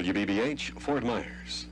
WBBH, Fort Myers.